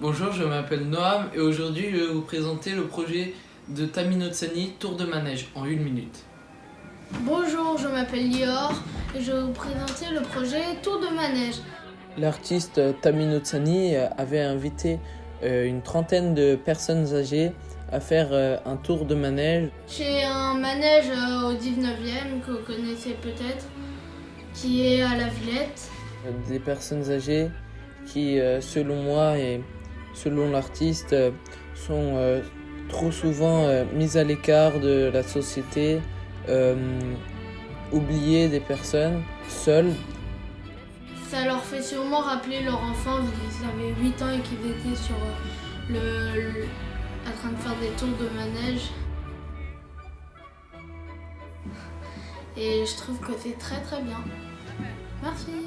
Bonjour, je m'appelle Noam et aujourd'hui je vais vous présenter le projet de Taminotsani Tour de Manège en une minute. Bonjour, je m'appelle Lior et je vais vous présenter le projet Tour de Manège. L'artiste Taminotsani avait invité euh, une trentaine de personnes âgées à faire euh, un tour de manège. Chez un manège euh, au 19e que vous connaissez peut-être, qui est à la Villette. Des personnes âgées qui, selon moi selon l'artiste, sont trop souvent mises à l'écart de la société, oubliées des personnes, seules. Ça leur fait sûrement rappeler leur enfance, ils avaient 8 ans et qu'ils étaient sur le en train de faire des tours de manège. Et je trouve que c'est très très bien. Merci.